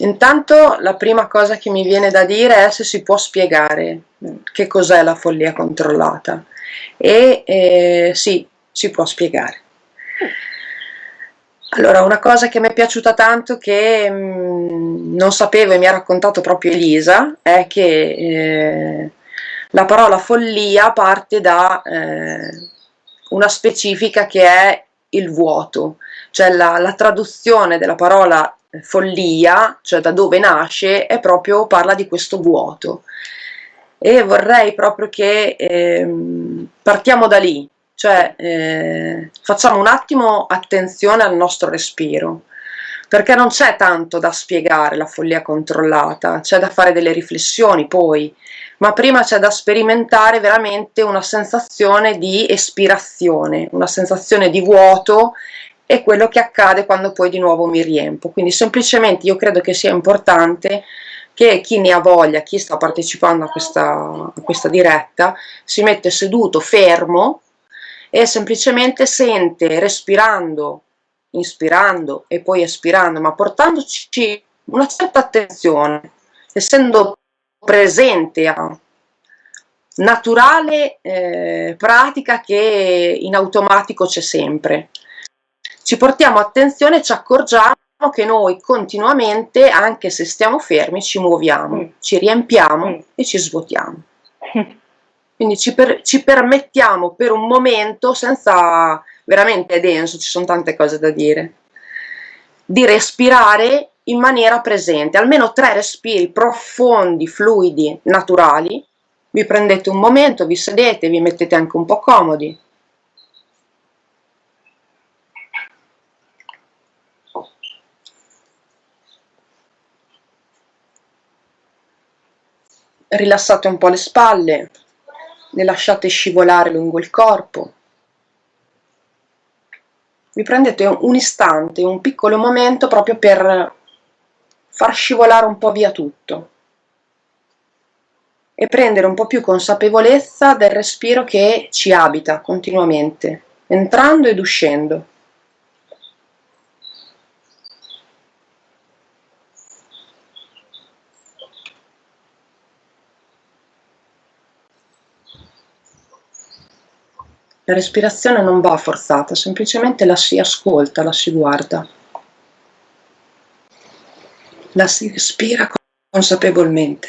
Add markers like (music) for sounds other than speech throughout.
Intanto la prima cosa che mi viene da dire è se si può spiegare che cos'è la follia controllata e eh, sì, si può spiegare. Allora, una cosa che mi è piaciuta tanto che mh, mm, non sapevo e mi ha raccontato proprio Elisa è che eh, la parola follia parte da eh, una specifica che è il vuoto, cioè la, la traduzione della parola follia, cioè da dove nasce, è proprio, parla di questo vuoto. E vorrei proprio che eh, partiamo da lì, cioè eh, facciamo un attimo attenzione al nostro respiro, perché non c'è tanto da spiegare la follia controllata, c'è da fare delle riflessioni poi, ma prima c'è da sperimentare veramente una sensazione di espirazione, una sensazione di vuoto e quello che accade quando poi di nuovo mi riempo. Quindi semplicemente io credo che sia importante che chi ne ha voglia, chi sta partecipando a questa, a questa diretta, si mette seduto, fermo e semplicemente sente respirando, inspirando e poi espirando, ma portandoci una certa attenzione, essendo presente a naturale eh, pratica che in automatico c'è sempre. Ci portiamo attenzione e ci accorgiamo che noi continuamente, anche se stiamo fermi, ci muoviamo, mm. ci riempiamo mm. e ci svuotiamo. Quindi ci, per, ci, permettiamo per un momento, senza veramente è denso, ci sono tante cose da dire, di respirare in maniera presente, almeno tre respiri profondi, fluidi, naturali, vi prendete un momento, vi sedete, vi mettete anche un po' comodi. Rilassate un po' le spalle, le lasciate scivolare lungo il corpo. Vi prendete un istante, un piccolo momento proprio per far scivolare un po' via tutto e prendere un po' più consapevolezza del respiro che ci abita continuamente, entrando ed uscendo. La respirazione non va forzata, semplicemente la si ascolta, la si guarda. La si respira consapevolmente.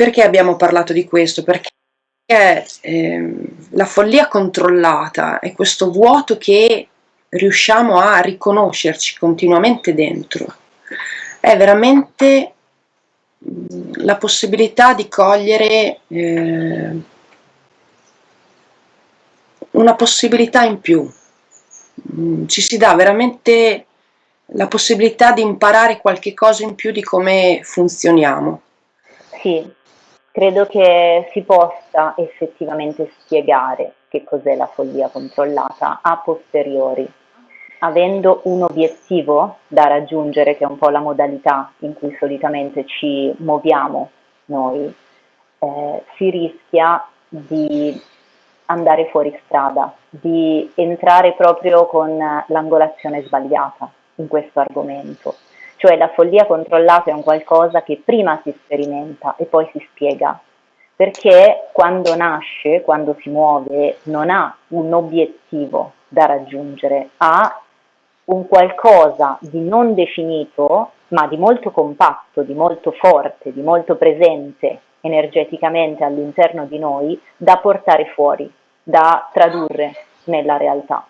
Perché abbiamo parlato di questo? Perché eh, la follia controllata è questo vuoto che riusciamo a riconoscerci continuamente dentro. È veramente mm, la possibilità di cogliere eh, una possibilità in più. Mm, ci si dà veramente la possibilità di imparare qualche cosa in più di come funzioniamo. Sì, Credo che si possa effettivamente spiegare che cos'è la follia controllata a posteriori, avendo un obiettivo da raggiungere, che è un po' la modalità in cui solitamente ci muoviamo noi, eh, si rischia di andare fuori strada, di entrare proprio con l'angolazione sbagliata in questo argomento. Cioè la follia controllata è un qualcosa che prima si sperimenta e poi si spiega, perché quando nasce, quando si muove, non ha un obiettivo da raggiungere, ha un qualcosa di non definito, ma di molto compatto, di molto forte, di molto presente energeticamente all'interno di noi, da portare fuori, da tradurre nella realtà.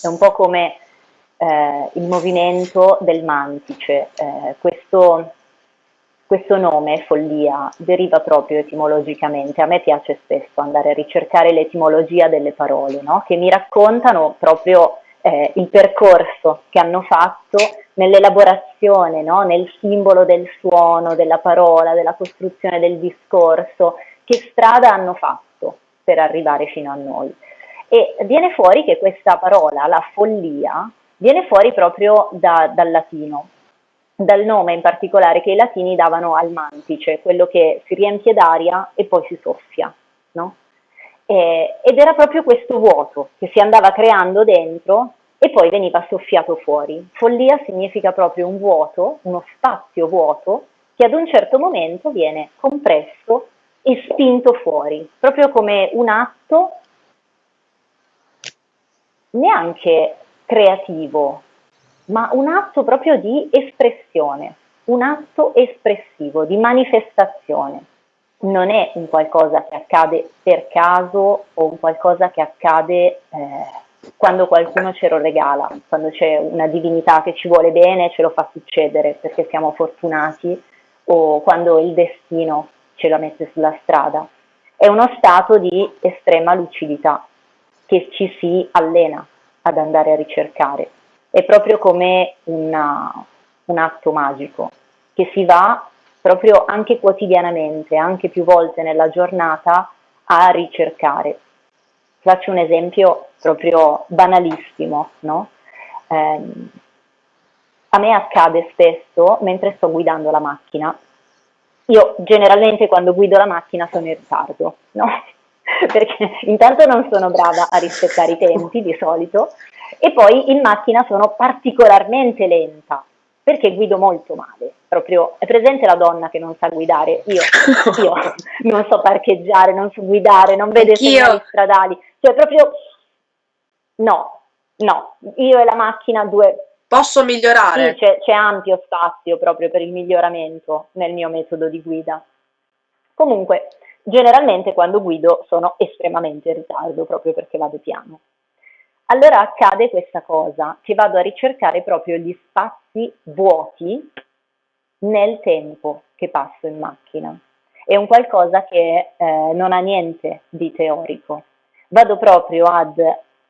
È un po' come eh, il movimento del mantice. Eh, questo, questo nome, follia, deriva proprio etimologicamente. A me piace spesso andare a ricercare l'etimologia delle parole, no? che mi raccontano proprio eh, il percorso che hanno fatto nell'elaborazione, no? nel simbolo del suono, della parola, della costruzione del discorso, che strada hanno fatto per arrivare fino a noi. E viene fuori che questa parola, la follia, viene fuori proprio da, dal latino, dal nome in particolare che i latini davano al mantice, quello che si riempie d'aria e poi si soffia. No? Eh, ed era proprio questo vuoto che si andava creando dentro e poi veniva soffiato fuori. Follia significa proprio un vuoto, uno spazio vuoto che ad un certo momento viene compresso e spinto fuori, proprio come un atto neanche creativo, ma un atto proprio di espressione, un atto espressivo, di manifestazione. Non è un qualcosa che accade per caso o un qualcosa che accade eh, quando qualcuno ce lo regala, quando c'è una divinità che ci vuole bene e ce lo fa succedere perché siamo fortunati o quando il destino ce la mette sulla strada. È uno stato di estrema lucidità che ci si allena ad andare a ricercare. È proprio come una, un atto magico che si va proprio anche quotidianamente, anche più volte nella giornata a ricercare. Faccio un esempio proprio banalissimo, no? eh, a me accade spesso mentre sto guidando la macchina. Io generalmente quando guido la macchina sono in ritardo, no? (laughs) perché intanto non sono brava a rispettare i tempi di solito e poi in macchina sono particolarmente lenta perché guido molto male. Proprio è presente la donna che non sa guidare? Io, io (laughs) non so parcheggiare, non so guidare, non vedo i segnali stradali, cioè proprio no, no, io e la macchina due Posso migliorare? Sì, c'è, ampio spazio proprio per il miglioramento nel mio metodo di guida. Comunque, Generalmente quando guido sono estremamente in ritardo proprio perché vado piano. Allora accade questa cosa, che vado a ricercare proprio gli spazi vuoti nel tempo che passo in macchina. È un qualcosa che eh, non ha niente di teorico. Vado proprio ad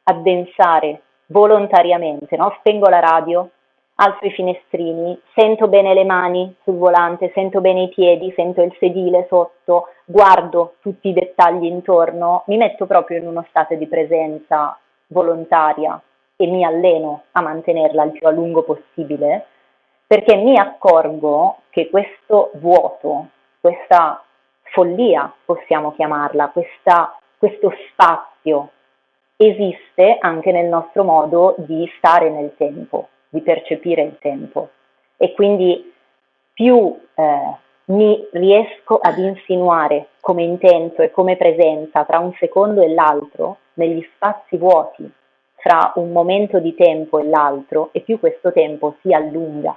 addensare volontariamente, no? spengo la radio, alzo i finestrini, sento bene le mani sul volante, sento bene i piedi, sento il sedile sotto, guardo tutti i dettagli intorno, mi metto proprio in uno stato di presenza volontaria e mi alleno a mantenerla il più a lungo possibile, perché mi accorgo che questo vuoto, questa follia, possiamo chiamarla, questa, questo spazio esiste anche nel nostro modo di stare nel tempo di percepire il tempo. E quindi più eh, mi riesco ad insinuare come intento e come presenza tra un secondo e l'altro negli spazi vuoti fra un momento di tempo e l'altro e più questo tempo si allunga.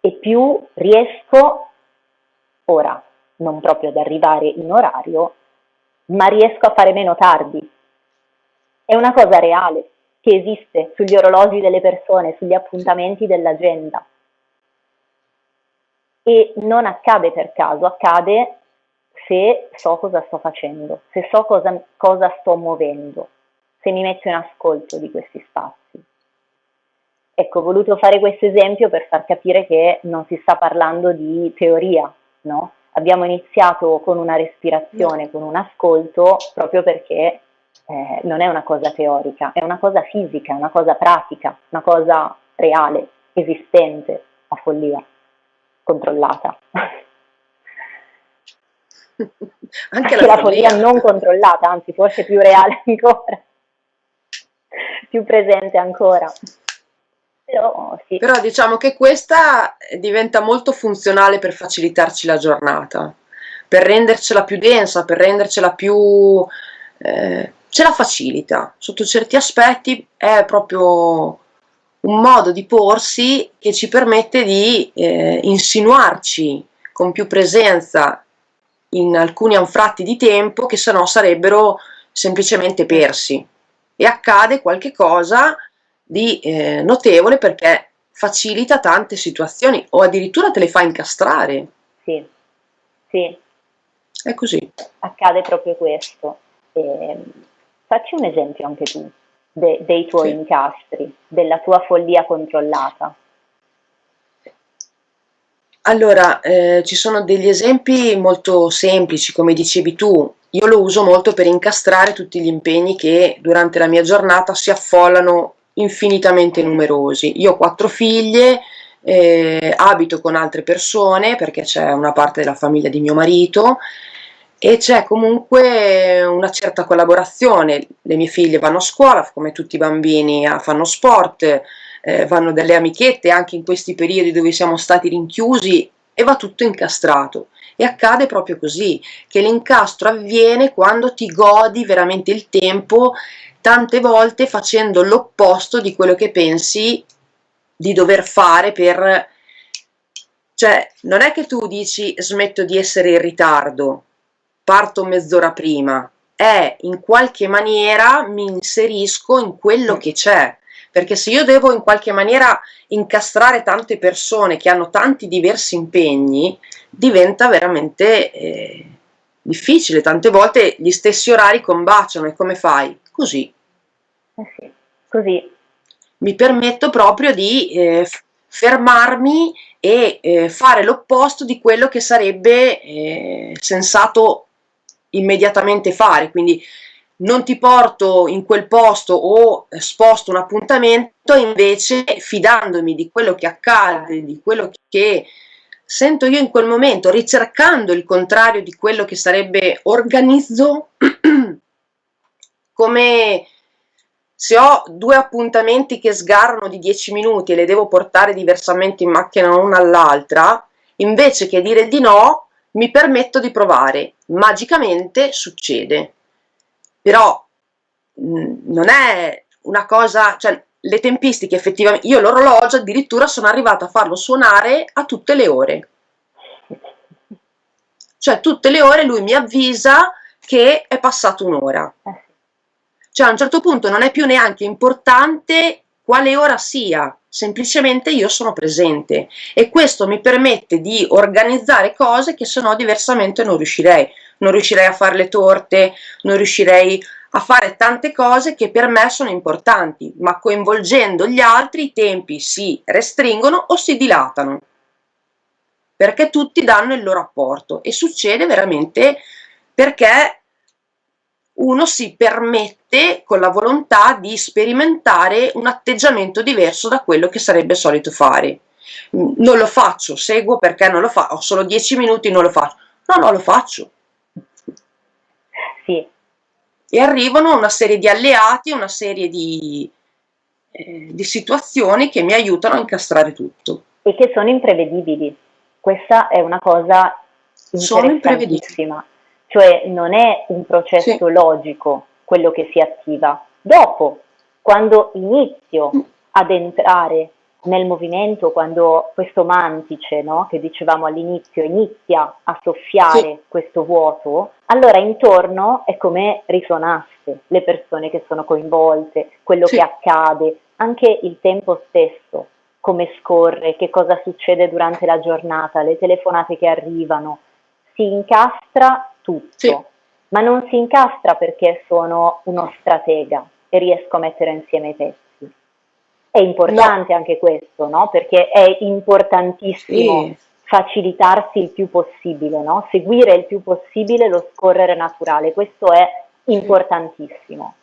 E più riesco ora non proprio ad arrivare in orario ma riesco a fare meno tardi. È una cosa reale che esiste sugli orologi delle persone, sugli appuntamenti dell'agenda. E non accade per caso, accade se so cosa sto facendo, se so cosa, cosa sto muovendo, se mi metto in ascolto di questi spazi. Ecco, ho voluto fare questo esempio per far capire che non si sta parlando di teoria, no? Abbiamo iniziato con una respirazione, con un ascolto, proprio perché eh, non è una cosa teorica, è una cosa fisica, una cosa pratica, una cosa reale, esistente, a follia, controllata. (laughs) Anche la, la follia. follia non controllata, anzi forse più reale ancora, più presente ancora. Però, sì. Però diciamo che questa diventa molto funzionale per facilitarci la giornata, per rendercela più densa, per rendercela più... Eh, ce la facilita, sotto certi aspetti è proprio un modo di porsi che ci permette di eh, insinuarci con più presenza in alcuni anfratti di tempo che sennò sarebbero semplicemente persi e accade qualche cosa di eh, notevole perché facilita tante situazioni o addirittura te le fa incastrare. Sì, sì. È così. Accade proprio questo. E Facci un esempio anche tu. de, dei tuoi sì. incastri, della tua follia controllata? Allora, eh, ci sono degli esempi molto semplici, come dicevi tu, io lo uso molto per incastrare tutti gli impegni che durante la mia giornata si affollano infinitamente numerosi. Io ho quattro figlie, eh, abito con altre persone perché c'è una parte della famiglia di mio marito e c'è comunque una certa collaborazione. Le mie figlie vanno a scuola, come tutti i bambini, ah, fanno sport, eh, vanno delle amichette anche in questi periodi dove siamo stati rinchiusi e va tutto incastrato. E accade proprio così, che l'incastro avviene quando ti godi veramente il tempo, tante volte facendo l'opposto di quello che pensi di dover fare per... Cioè, non è che tu dici smetto di essere in ritardo, parto mezz'ora prima, è in qualche maniera mi inserisco in quello che c'è, perché se io devo in qualche maniera incastrare tante persone che hanno tanti diversi impegni, diventa veramente eh, difficile, tante volte gli stessi orari combaciano e come fai? Così. Eh sì, così. Mi permetto proprio di eh, fermarmi e eh, fare l'opposto di quello che sarebbe eh, sensato immediatamente fare, quindi non ti porto in quel posto o sposto un appuntamento, invece fidandomi di quello che accade, di quello che sento io in quel momento, ricercando il contrario di quello che sarebbe organizzo, (clears throat) come se ho due appuntamenti che sgarrano di 10 minuti e le devo portare diversamente in macchina una all'altra, invece che dire di no, mi permetto di provare, magicamente succede. Però mh, mm, non è una cosa, cioè le tempistiche effettivamente, io l'orologio addirittura sono arrivata a farlo suonare a tutte le ore. Cioè tutte le ore lui mi avvisa che è passata un'ora. Cioè a un certo punto non è più neanche importante quale ora sia, semplicemente io sono presente e questo mi permette di organizzare cose che se no diversamente non riuscirei. Non riuscirei a fare le torte, non riuscirei a fare tante cose che per me sono importanti, ma coinvolgendo gli altri i tempi si restringono o si dilatano, perché tutti danno il loro apporto e succede veramente perché uno si permette con la volontà di sperimentare un atteggiamento diverso da quello che sarebbe solito fare. Non lo faccio, seguo perché non lo faccio, ho solo 10 minuti, non lo faccio. No, no, lo faccio. Sì. E arrivano una serie di alleati, una serie di, eh, di situazioni che mi aiutano a incastrare tutto. E che sono imprevedibili. Questa è una cosa interessantissima cioè non è un processo sì. logico quello che si attiva. Dopo, quando inizio mm. ad entrare nel movimento, quando questo mantice, no, che dicevamo all'inizio, inizia a soffiare sì. questo vuoto, allora intorno è come risuonasse le persone che sono coinvolte, quello sì. che accade, anche il tempo stesso, come scorre, che cosa succede durante la giornata, le telefonate che arrivano, si incastra tutto, sì. ma non si incastra perché sono uno stratega e riesco a mettere insieme i pezzi. È importante no. anche questo, no? Perché è importantissimo sì. facilitarsi il più possibile, no? Seguire il più possibile lo scorrere naturale, questo è importantissimo.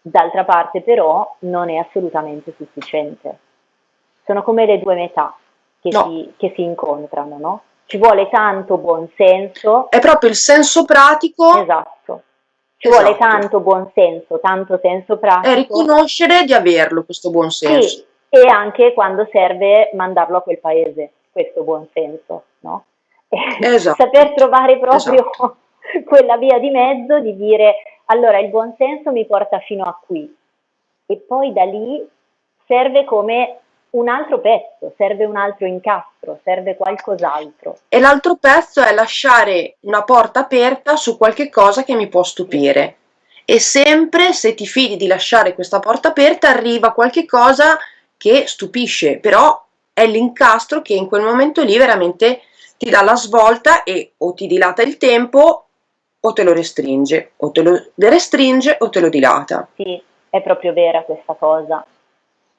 D'altra parte però non è assolutamente sufficiente. Sono come le due metà che, no. si, che si incontrano, no? Ci vuole tanto buon senso. È proprio il senso pratico. Esatto. Ci esatto. vuole tanto buon senso, tanto senso pratico. È riconoscere di averlo questo buon senso. Sì, e anche quando serve mandarlo a quel paese, questo buon senso, no? (laughs) Esatto. Saper trovare proprio esatto. (laughs) quella via di mezzo di dire allora il buon senso mi porta fino a qui e poi da lì serve come un altro pezzo, serve un altro incastro, serve qualcos'altro. E l'altro pezzo è lasciare una porta aperta su qualche cosa che mi può stupire. E sempre se ti fidi di lasciare questa porta aperta arriva qualche cosa che stupisce, però è l'incastro che in quel momento lì veramente ti dà la svolta e o ti dilata il tempo o te lo restringe, o te lo restringe o te lo dilata. Sì, È proprio vera questa cosa.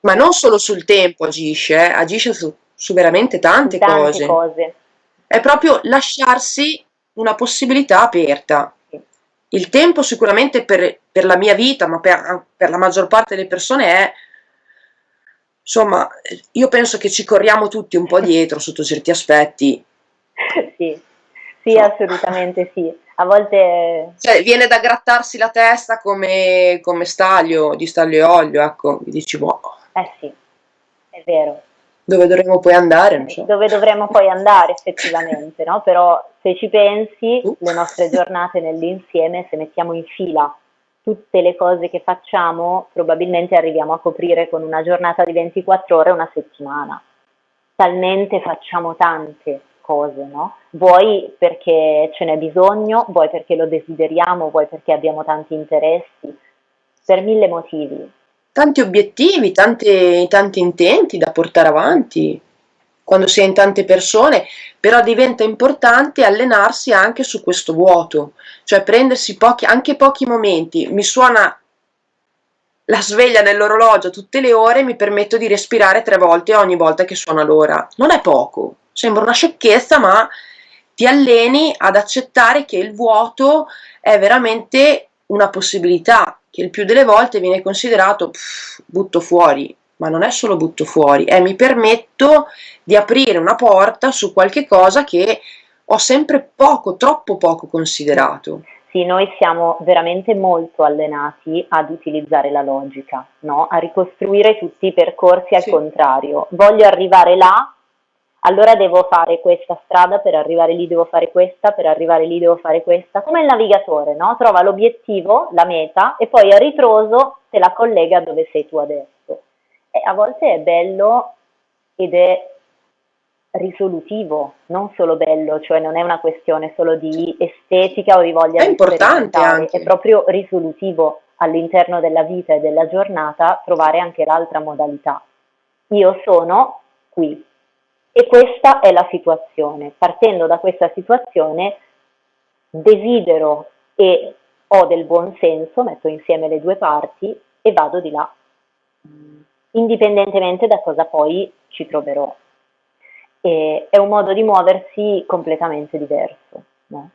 Ma non solo sul tempo agisce, eh, agisce su, su, veramente tante, tante cose. cose. È proprio lasciarsi una possibilità aperta. Il tempo sicuramente per, per la mia vita, ma per, per la maggior parte delle persone è insomma, io penso che ci corriamo tutti un po' dietro sotto certi aspetti. (laughs) Sì, sì, assolutamente sì. A volte... Cioè, viene da grattarsi la testa come, come staglio, di staglio e olio, ecco, mi dici, boh. Eh sì, è vero. Dove dovremmo poi andare? So. Dove dovremmo poi andare effettivamente, no? Però se ci pensi, uh. le nostre giornate nell'insieme, se mettiamo in fila tutte le cose che facciamo, probabilmente arriviamo a coprire con una giornata di 24 ore una settimana. Talmente facciamo tante cose, no? Vuoi perché ce n'è bisogno, vuoi perché lo desideriamo, vuoi perché abbiamo tanti interessi, per mille motivi. Tanti obiettivi, tante, tanti intenti da portare avanti quando si è in tante persone, però diventa importante allenarsi anche su questo vuoto, cioè prendersi pochi, anche pochi momenti. Mi suona la sveglia nell'orologio tutte le ore mi permetto di respirare tre volte ogni volta che suona l'ora. Non è poco, sembra una sciocchezza, ma ti alleni ad accettare che il vuoto è veramente una possibilità, che il più delle volte viene considerato pff, butto fuori, ma non è solo butto fuori, è mi permetto di aprire una porta su qualche cosa che ho sempre poco, troppo poco considerato. Sì, noi siamo veramente molto allenati ad utilizzare la logica, no? a ricostruire tutti i percorsi al sì. contrario. Voglio arrivare là, allora devo fare questa strada, per arrivare lì devo fare questa, per arrivare lì devo fare questa, come il navigatore, no? trova l'obiettivo, la meta e poi a ritroso te la collega dove sei tu adesso. E a volte è bello ed è risolutivo, non solo bello, cioè non è una questione solo di estetica o di voglia è di importante anche. è proprio risolutivo all'interno della vita e della giornata trovare anche l'altra modalità. Io sono qui, e questa è la situazione. Partendo da questa situazione desidero e ho del buon senso, metto insieme le due parti e vado di là, indipendentemente da cosa poi ci troverò. E è un modo di muoversi completamente diverso. No?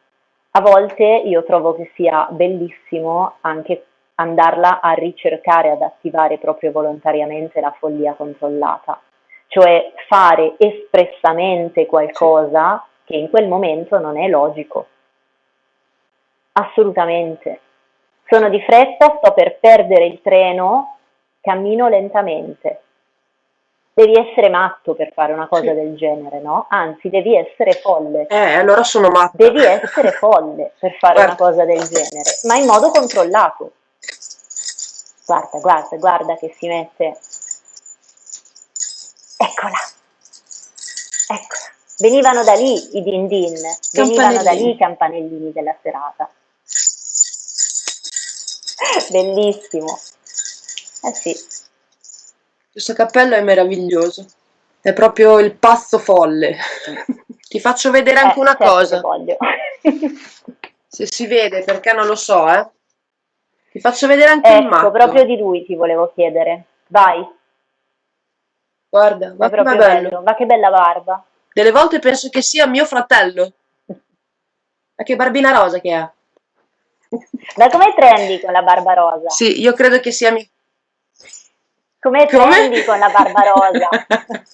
A volte io trovo che sia bellissimo anche andarla a ricercare, ad attivare proprio volontariamente la follia controllata cioè fare espressamente qualcosa che in quel momento non è logico. Assolutamente. Sono di fretta, sto per perdere il treno, cammino lentamente. Devi essere matto per fare una cosa sì. del genere, no? Anzi, devi essere folle. Eh, allora sono matta. Devi essere folle per fare guarda. una cosa del genere, ma in modo controllato. Guarda, guarda, guarda che si mette Eccola, eccola. Venivano da lì i din din, venivano da lì i campanellini della serata. Bellissimo. Eh sì. Questo cappello è meraviglioso. È proprio il pazzo folle. (laughs) Ti faccio vedere anche eh, una certo cosa. Voglio. (laughs) Se si vede, perché non lo so, eh. Ti faccio vedere anche ecco, il matto. proprio di lui ti volevo chiedere. Vai. Guarda, ma che bello. bello. Ma che bella barba. Delle volte penso che sia mio fratello. Ma che barbina rosa che ha. (laughs) Ma come trendi con la barba rosa? Sì, io credo che sia mio. Come trendi con la barba rosa? (laughs)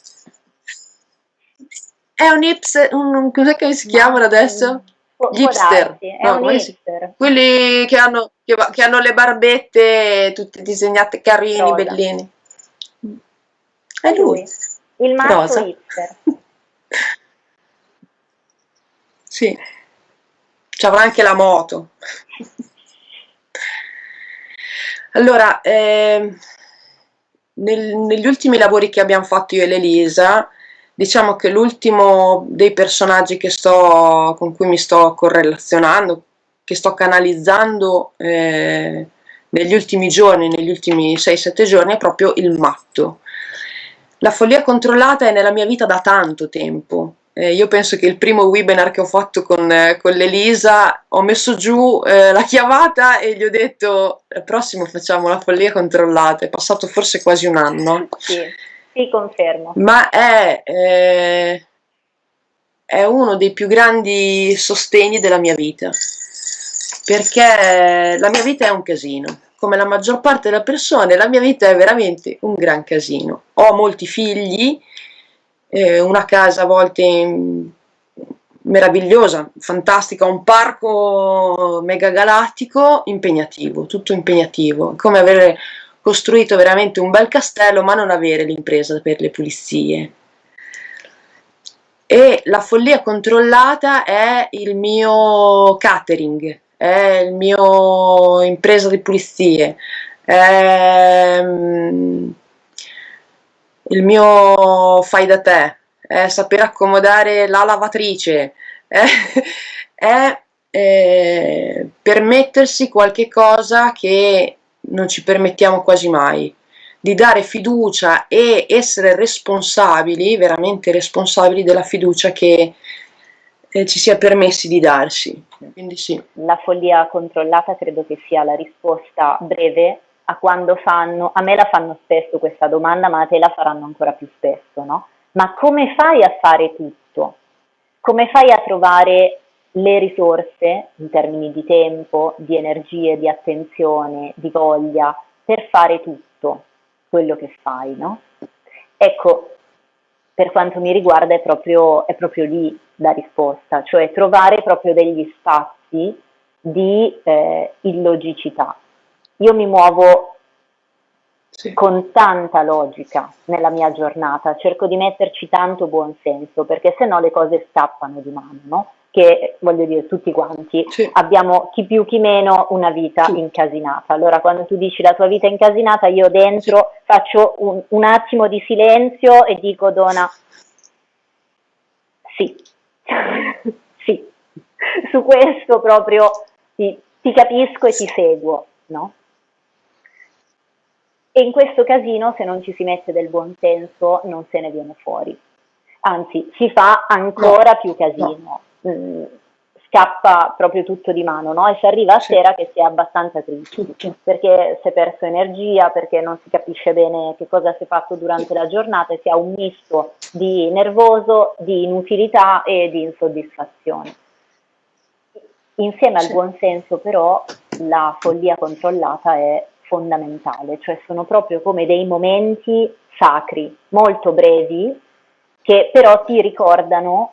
È un hipster, un, cos'è che si chiamano adesso? Gli hipster. No, hipster. Quelli che hanno, che, che hanno, le barbette tutte disegnate carini, rosa. bellini. È lui, il masso hipster. (laughs) sì, ci avrà anche la moto. (laughs) allora, eh, nel, negli ultimi lavori che abbiamo fatto io e l'Elisa, diciamo che l'ultimo dei personaggi che sto, con cui mi sto correlazionando, che sto canalizzando eh, negli ultimi giorni, negli ultimi 6-7 giorni, è proprio il matto. La follia controllata è nella mia vita da tanto tempo, eh, io penso che il primo webinar che ho fatto con, eh, con l'Elisa ho messo giù eh, la chiamata e gli ho detto al prossimo facciamo la follia controllata, è passato forse quasi un anno. Sì, sì confermo. Ma è, eh, è uno dei più grandi sostegni della mia vita, perché la mia vita è un casino come la maggior parte delle persone, la mia vita è veramente un gran casino. Ho molti figli, eh, una casa a volte meravigliosa, fantastica, un parco megagalattico, impegnativo, tutto impegnativo, come avere costruito veramente un bel castello ma non avere l'impresa per le pulizie. E la follia controllata è il mio catering, è il mio impresa di pulizie, è mm, il mio fai da te, è saper accomodare la lavatrice, è, (laughs) è eh, permettersi qualche cosa che non ci permettiamo quasi mai, di dare fiducia e essere responsabili, veramente responsabili della fiducia che eh, ci sia permessi di darsi. Quindi sì. La follia controllata credo che sia la risposta breve a quando fanno, a me la fanno spesso questa domanda, ma a te la faranno ancora più spesso, no? Ma come fai a fare tutto? Come fai a trovare le risorse in termini di tempo, di energie, di attenzione, di voglia per fare tutto quello che fai, no? Ecco, per quanto mi riguarda è proprio, è proprio lì la risposta, cioè trovare proprio degli spazi di eh, illogicità. Io mi muovo sì. con tanta logica nella mia giornata, cerco di metterci tanto buon senso, perché se no le cose scappano di mano, no? Che voglio dire tutti quanti sì. abbiamo chi più chi meno una vita sì. incasinata. Allora quando tu dici la tua vita incasinata io dentro sì. faccio un, un, attimo di silenzio e dico Dona sì, (laughs) sì, su questo proprio ti, ti capisco e ti seguo, no? E in questo casino se non ci si mette del buon senso non se ne viene fuori. Anzi, si fa ancora no. più casino. No mh, scappa proprio tutto di mano, no? E si arriva a sera che si è abbastanza tristi, perché si è perso energia, perché non si capisce bene che cosa si è fatto durante la giornata e si ha un misto di nervoso, di inutilità e di insoddisfazione. Insieme al buon senso però la follia controllata è fondamentale, cioè sono proprio come dei momenti sacri, molto brevi, che però ti ricordano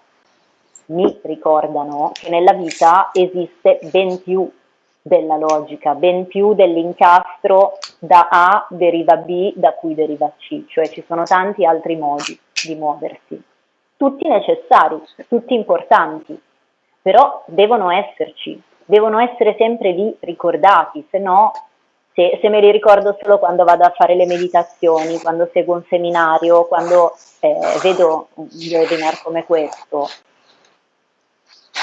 mi ricordano che nella vita esiste ben più della logica, ben più dell'incastro da A deriva B da cui deriva C, cioè ci sono tanti altri modi di muoversi, tutti necessari, tutti importanti, però devono esserci, devono essere sempre lì ricordati, se no se, se, me li ricordo solo quando vado a fare le meditazioni, quando seguo un seminario, quando eh, vedo un webinar come questo,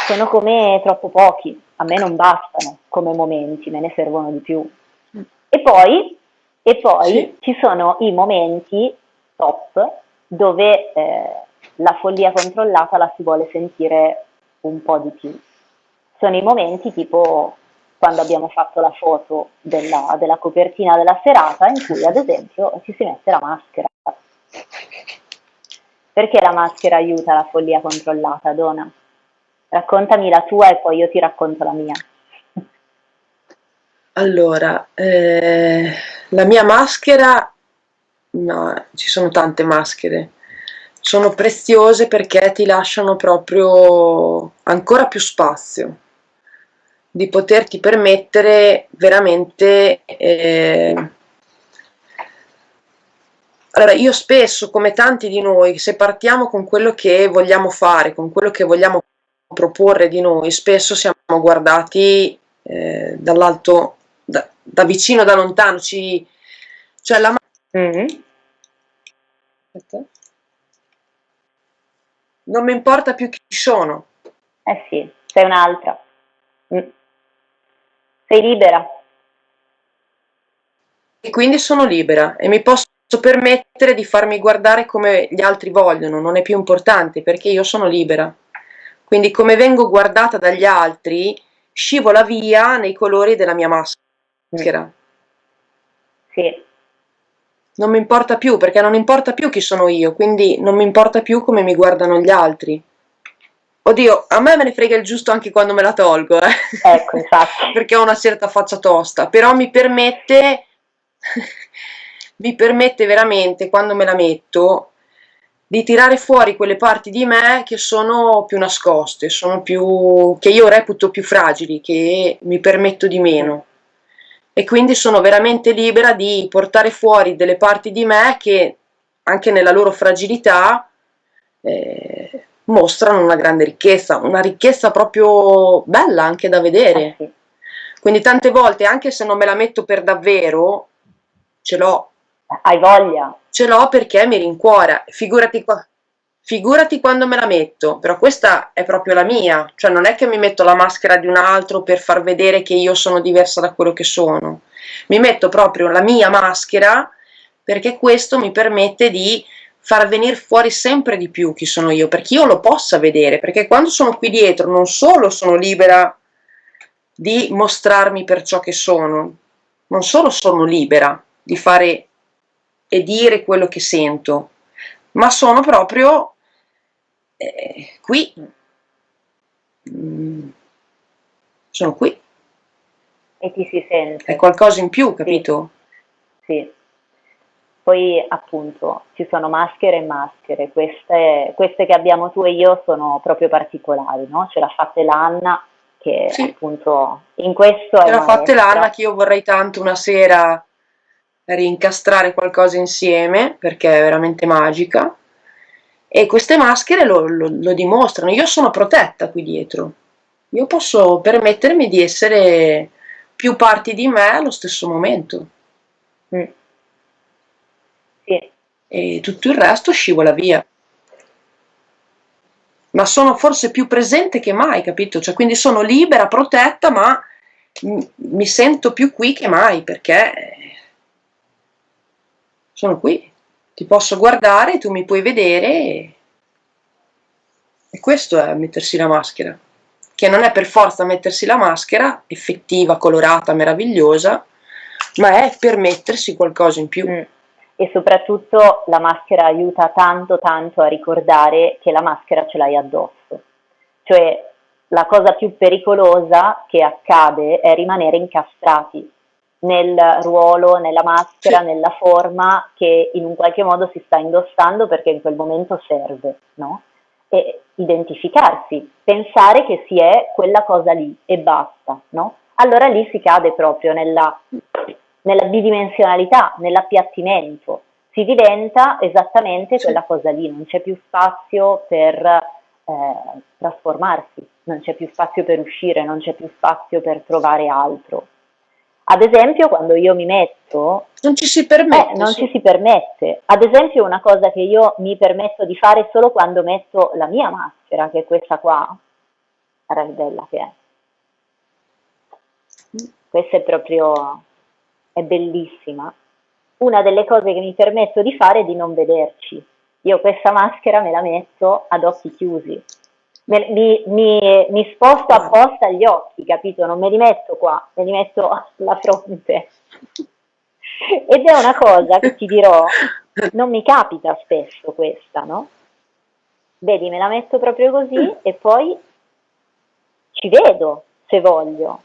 sono come troppo pochi, a me non bastano come momenti, me ne servono di più. E poi, e poi sì. ci sono i momenti top dove eh, la follia controllata la si vuole sentire un po' di più. Sono i momenti tipo quando abbiamo fatto la foto della, della copertina della serata in cui ad esempio ci si mette la maschera. Perché la maschera aiuta la follia controllata, Dona? Raccontami la tua e poi io ti racconto la mia. Allora, eh, la mia maschera, no, ci sono tante maschere, sono preziose perché ti lasciano proprio ancora più spazio di poterti permettere veramente eh, allora io spesso come tanti di noi se partiamo con quello che vogliamo fare con quello che vogliamo proporre di noi, spesso siamo guardati eh, dall'alto, da, da, vicino, da lontano, ci, cioè la mm. non mi importa più chi sono. Eh sì, sei un'altra. Mm. Sei libera. E quindi sono libera e mi posso permettere di farmi guardare come gli altri vogliono, non è più importante perché io sono libera. Quindi come vengo guardata dagli altri scivola via nei colori della mia maschera. Sì. Non mi importa più perché non importa più chi sono io, quindi non mi importa più come mi guardano gli altri. Oddio, a me me ne frega il giusto anche quando me la tolgo, eh. Ecco, infatti. (laughs) perché ho una certa faccia tosta, però mi permette (laughs) mi permette veramente, quando me la metto, di tirare fuori quelle parti di me che sono più nascoste, sono più, che io reputo più fragili, che mi permetto di meno. E quindi sono veramente libera di portare fuori delle parti di me che, anche nella loro fragilità, eh, mostrano una grande ricchezza, una ricchezza proprio bella anche da vedere. Quindi tante volte, anche se non me la metto per davvero, ce l'ho hai voglia? Ce l'ho perché mi rincuora, figurati qua. Figurati quando me la metto, però questa è proprio la mia, cioè non è che mi metto la maschera di un altro per far vedere che io sono diversa da quello che sono. Mi metto proprio la mia maschera perché questo mi permette di far venire fuori sempre di più chi sono io, perché io lo possa vedere, perché quando sono qui dietro non solo sono libera di mostrarmi per ciò che sono, non solo sono libera di fare e dire quello che sento, ma sono proprio eh, qui, mm, sono qui. E ti si sente. È qualcosa in più, capito? Sì. sì. Poi appunto ci sono maschere e maschere, queste, queste, che abbiamo tu e io sono proprio particolari, no? Ce l'ha fatta l'Anna che sì. appunto in questo Ce l'ha fatta l'Anna che io vorrei tanto una sera rincastrare qualcosa insieme perché è veramente magica e queste maschere lo, lo, lo, dimostrano. Io sono protetta qui dietro, io posso permettermi di essere più parti di me allo stesso momento. Mm. Sì. E tutto il resto scivola via. Ma sono forse più presente che mai, capito? Cioè, quindi sono libera, protetta, ma mi sento più qui che mai perché sono qui, ti posso guardare, tu mi puoi vedere e, e questo è mettersi la maschera, che non è per forza mettersi la maschera, effettiva, colorata, meravigliosa, ma è permettersi qualcosa in più. Mm. E soprattutto la maschera aiuta tanto tanto a ricordare che la maschera ce l'hai addosso. Cioè la cosa più pericolosa che accade è rimanere incastrati nel ruolo, nella maschera, sì. nella forma che in un qualche modo si sta indossando perché in quel momento serve, no? E identificarsi, pensare che si è quella cosa lì e basta, no? Allora lì si cade proprio nella, nella bidimensionalità, nell'appiattimento, si diventa esattamente sì. quella cosa lì, non c'è più spazio per eh, trasformarsi, non c'è più spazio per uscire, non c'è più spazio per trovare altro. Ad esempio, quando io mi metto... Non ci si permette. Eh, non sì. ci si permette. Ad esempio, una cosa che io mi permetto di fare solo quando metto la mia maschera, che è questa qua. Guarda che bella che è. Questa è proprio... è bellissima. Una delle cose che mi permetto di fare è di non vederci. Io questa maschera me la metto ad occhi chiusi mi, mi, mi, sposto apposta gli occhi, capito? Non me li metto qua, me li metto alla fronte. Ed è una cosa che ti dirò, non mi capita spesso questa, no? Vedi, me la metto proprio così e poi ci vedo se voglio,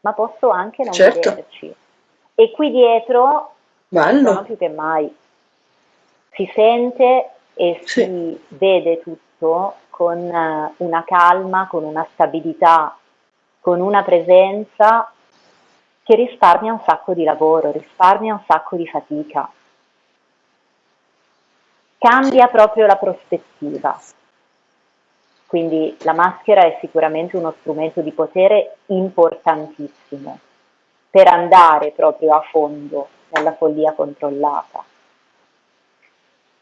ma posso anche non certo. vederci. E qui dietro Bello. non più che mai. Si sente e sì. si vede tutto con eh, una calma, con una stabilità, con una presenza che risparmia un sacco di lavoro, risparmia un sacco di fatica. Cambia proprio la prospettiva. Quindi la maschera è sicuramente uno strumento di potere importantissimo per andare proprio a fondo nella follia controllata.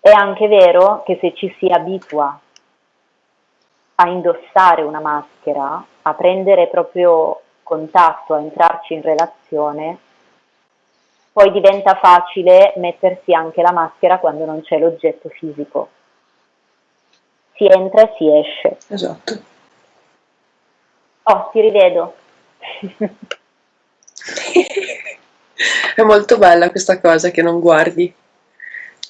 È anche vero che se ci si abitua a indossare una maschera, a prendere proprio contatto, a entrarci in relazione, poi diventa facile mettersi anche la maschera quando non c'è l'oggetto fisico. Si entra e si esce. Esatto. Oh, ti rivedo. (laughs) È molto bella questa cosa che non guardi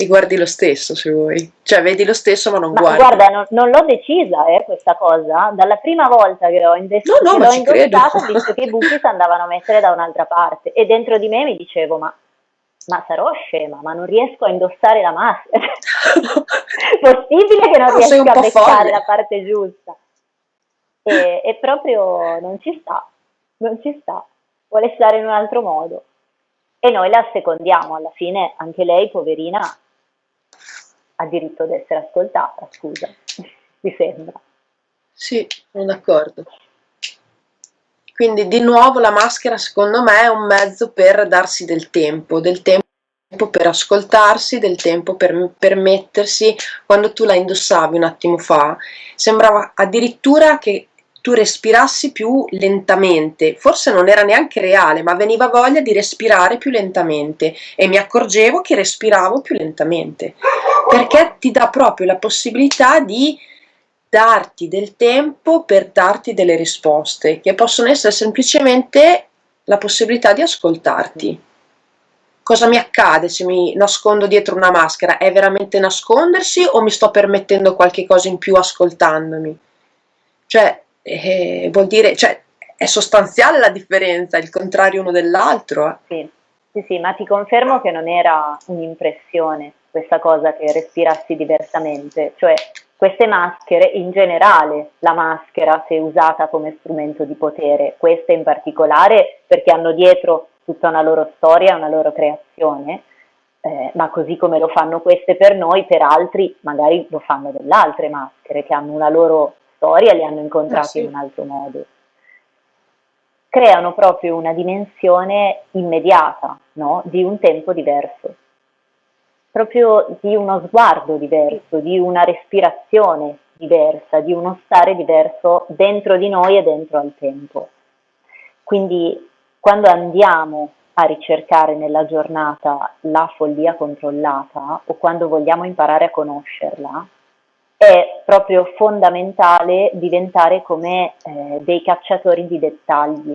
e guardi lo stesso se vuoi, cioè vedi lo stesso ma non ma guardi. Guarda, non, non l'ho decisa eh, questa cosa, dalla prima volta che l'ho, indess- no, no, l'ho indossata ho visto che i buchi si andavano a mettere da un'altra parte. E dentro di me mi dicevo ma, ma sarò scema, ma non riesco a indossare la maschera, (laughs) possibile che non no, riesca a beccare folle. la parte giusta. E, e proprio non ci sta, non ci sta, vuole stare in un altro modo. E noi la secondiamo, alla fine anche lei, poverina, ha diritto ad essere ascoltata, scusa, (laughs) mi sembra. Sì, sono d'accordo. Quindi di nuovo la maschera secondo me è un mezzo per darsi del tempo, del tempo per ascoltarsi, del tempo per permettersi, quando tu la indossavi un attimo fa, sembrava addirittura che tu respirassi più lentamente, forse non era neanche reale, ma veniva voglia di respirare più lentamente e mi accorgevo che respiravo più lentamente, perché ti dà proprio la possibilità di darti del tempo per darti delle risposte, che possono essere semplicemente la possibilità di ascoltarti. Cosa mi accade se mi nascondo dietro una maschera? È veramente nascondersi o mi sto permettendo qualche cosa in più ascoltandomi? Cioè, eh, vuol dire, cioè, è sostanziale la differenza, il contrario uno dell'altro. Eh. Sì. sì, sì, ma ti confermo che non era un'impressione questa cosa che respirassi diversamente, cioè queste maschere, in generale la maschera se usata come strumento di potere, queste in particolare perché hanno dietro tutta una loro storia, una loro creazione, eh, ma così come lo fanno queste per noi, per altri magari lo fanno delle altre maschere che hanno una loro storia li hanno incontrati eh sì. in un altro modo. Creano proprio una dimensione immediata no? di un tempo diverso, proprio di uno sguardo diverso, di una respirazione diversa, di uno stare diverso dentro di noi e dentro al tempo. Quindi quando andiamo a ricercare nella giornata la follia controllata o quando vogliamo imparare a conoscerla, è proprio fondamentale diventare come eh, dei cacciatori di dettagli.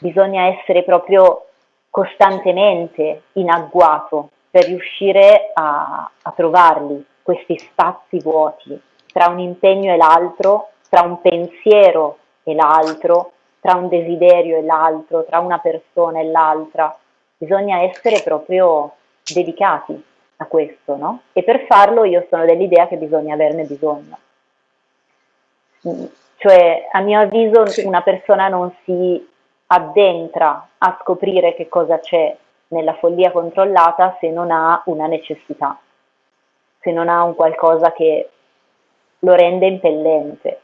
Bisogna essere proprio costantemente in agguato per riuscire a, a trovarli, questi spazi vuoti, tra un impegno e l'altro, tra un pensiero e l'altro, tra un desiderio e l'altro, tra una persona e l'altra. Bisogna essere proprio dedicati a questo, no? E per farlo io sono dell'idea che bisogna averne bisogno. Mm, cioè, a mio avviso, sì. una persona non si addentra a scoprire che cosa c'è nella follia controllata se non ha una necessità, se non ha un qualcosa che lo rende impellente.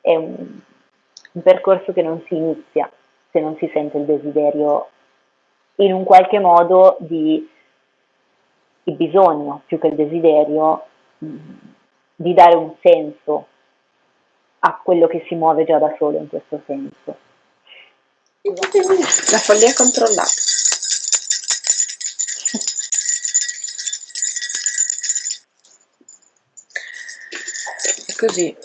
È un, un percorso che non si inizia se non si sente il desiderio in un qualche modo di il bisogno più che il desiderio di dare un senso a quello che si muove già da solo in questo senso. La follia controllata. È così.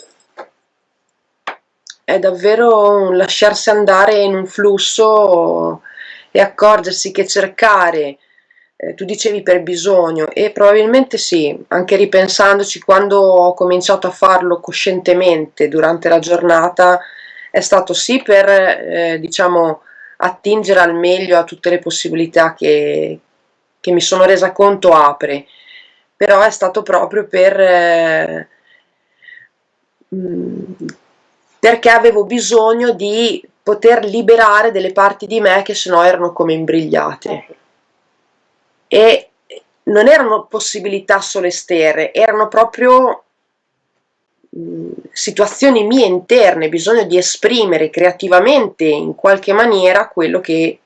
È davvero un lasciarsi andare in un flusso e accorgersi che cercare eh, tu dicevi per bisogno e probabilmente sì, anche ripensandoci quando ho cominciato a farlo coscientemente durante la giornata è stato sì per eh, diciamo attingere al meglio a tutte le possibilità che, che mi sono resa conto apre, però è stato proprio per eh, mm, perché avevo bisogno di poter liberare delle parti di me che sennò erano come imbrigliate. E non erano possibilità solo esterne, erano proprio mh, situazioni mie interne, bisogno di esprimere creativamente in qualche maniera quello che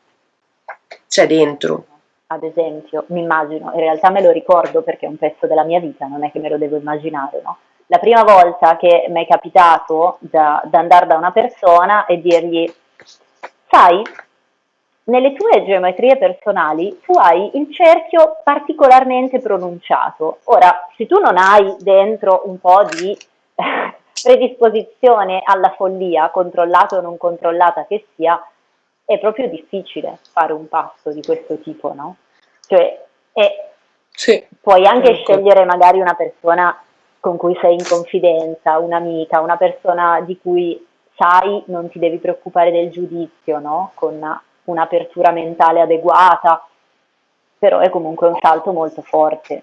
c'è dentro. Ad esempio, mi immagino, in realtà me lo ricordo perché è un pezzo della mia vita, non è che me lo devo immaginare, no? La prima volta che mi è capitato da, da andare da una persona e dirgli, sai, nelle tue geometrie personali tu hai il cerchio particolarmente pronunciato. Ora, se tu non hai dentro un po' di (laughs) predisposizione alla follia, controllata o non controllata che sia, è proprio difficile fare un passo di questo tipo, no? Cioè, è, sì, puoi anche comunque. scegliere magari una persona con cui sei in confidenza, un'amica, una persona di cui sai non ti devi preoccupare del giudizio, no? Con un'apertura mentale adeguata, però è comunque un salto molto forte.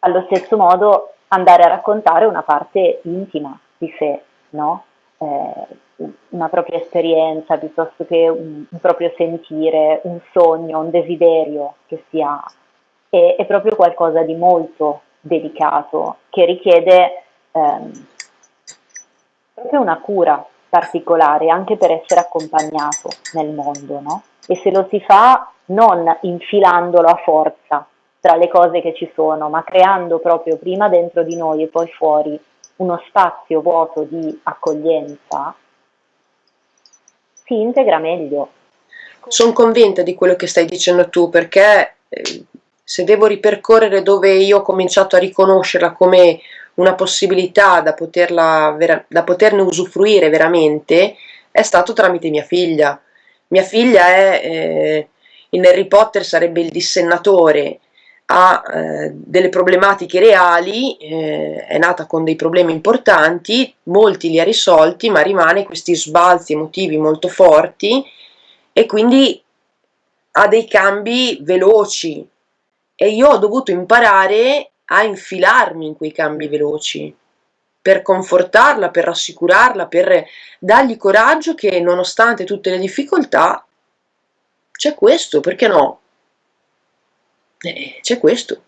Allo stesso modo andare a raccontare una parte intima di sé, no? eh, una propria esperienza piuttosto che un, un, proprio sentire, un sogno, un desiderio che si ha, è, è proprio qualcosa di molto delicato che richiede ehm, proprio una cura particolare anche per essere accompagnato nel mondo, no? E se lo si fa non infilandolo a forza tra le cose che ci sono, ma creando proprio prima dentro di noi e poi fuori uno spazio vuoto di accoglienza, si integra meglio. Sono convinta di quello che stai dicendo tu perché eh, se devo ripercorrere dove io ho cominciato a riconoscerla come una possibilità da, poterla, da poterne usufruire veramente è stato tramite mia figlia. Mia figlia è, eh, in Harry Potter sarebbe il dissennatore, ha eh, delle problematiche reali, eh, è nata con dei problemi importanti, molti li ha risolti, ma rimane questi sbalzi emotivi molto forti e quindi ha dei cambi veloci e io ho dovuto imparare a infilarmi in quei cambi veloci per confortarla, per rassicurarla, per dargli coraggio che nonostante tutte le difficoltà c'è questo, perché no? Eh, c'è questo.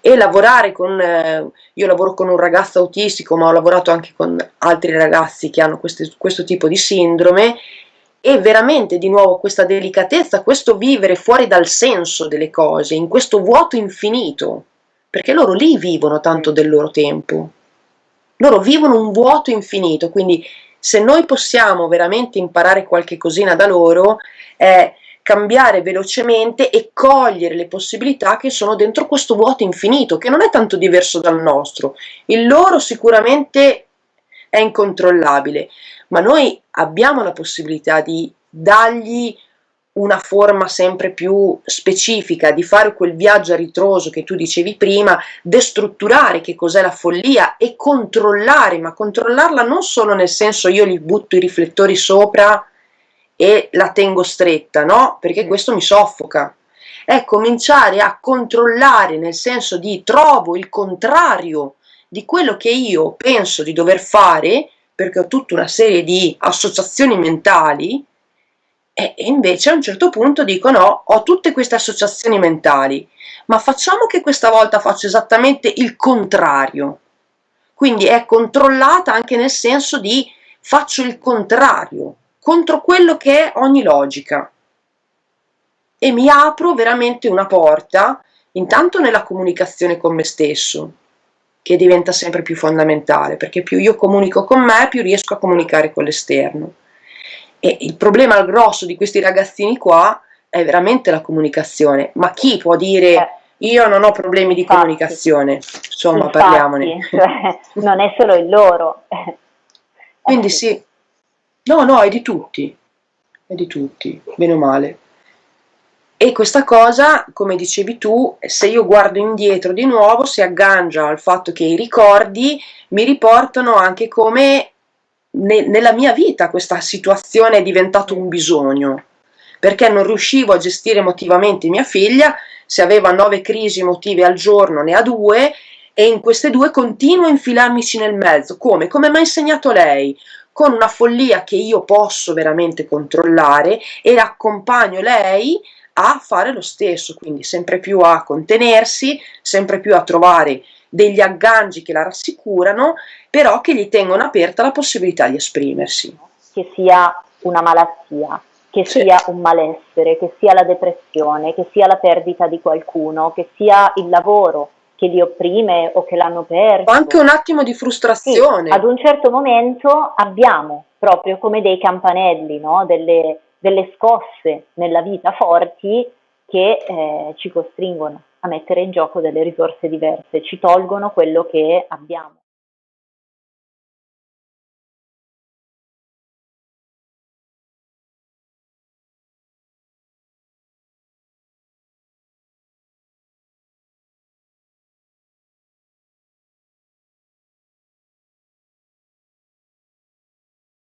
E lavorare con, eh, io lavoro con un ragazzo autistico, ma ho lavorato anche con altri ragazzi che hanno queste, questo tipo di sindrome, e veramente di nuovo questa delicatezza, questo vivere fuori dal senso delle cose, in questo vuoto infinito, perché loro lì vivono tanto del loro tempo. Loro vivono un vuoto infinito, quindi se noi possiamo veramente imparare qualche cosina da loro, è cambiare velocemente e cogliere le possibilità che sono dentro questo vuoto infinito, che non è tanto diverso dal nostro. Il loro sicuramente è incontrollabile, ma noi abbiamo la possibilità di dargli una forma sempre più specifica, di fare quel viaggio a ritroso che tu dicevi prima, destrutturare che cos'è la follia e controllare, ma controllarla non solo nel senso io gli butto i riflettori sopra e la tengo stretta, no? Perché questo mi soffoca. È cominciare a controllare nel senso di trovo il contrario di quello che io penso di dover fare, perché ho tutta una serie di associazioni mentali, e invece a un certo punto dico no, ho tutte queste associazioni mentali, ma facciamo che questa volta faccio esattamente il contrario. Quindi è controllata anche nel senso di faccio il contrario, contro quello che è ogni logica e mi apro veramente una porta intanto nella comunicazione con me stesso che diventa sempre più fondamentale perché più io comunico con me più riesco a comunicare con l'esterno e il problema grosso di questi ragazzini qua è veramente la comunicazione ma chi può dire eh. io non ho problemi di Infatti. comunicazione insomma Infatti, parliamone (laughs) cioè, non è solo il loro (laughs) quindi sì No, no, è di tutti, è di tutti, bene o male. E questa cosa, come dicevi tu, se io guardo indietro di nuovo, si aggancia al fatto che i ricordi mi riportano anche come ne, nella mia vita questa situazione è diventato un bisogno, perché non riuscivo a gestire emotivamente mia figlia, se aveva nove crisi emotive al giorno ne ha due, e in queste due continuo a infilarmici nel mezzo. Come? Come mi ha insegnato lei? con una follia che io posso veramente controllare e accompagno lei a fare lo stesso, quindi sempre più a contenersi, sempre più a trovare degli agganci che la rassicurano, però che gli tengono aperta la possibilità di esprimersi. Che sia una malattia, che sì. sia un malessere, che sia la depressione, che sia la perdita di qualcuno, che sia il lavoro, che li opprime o che l'hanno perso. O anche un attimo di frustrazione. Sì, ad un certo momento abbiamo proprio come dei campanelli, no? delle, delle scosse nella vita forti che eh, ci costringono a mettere in gioco delle risorse diverse, ci tolgono quello che abbiamo.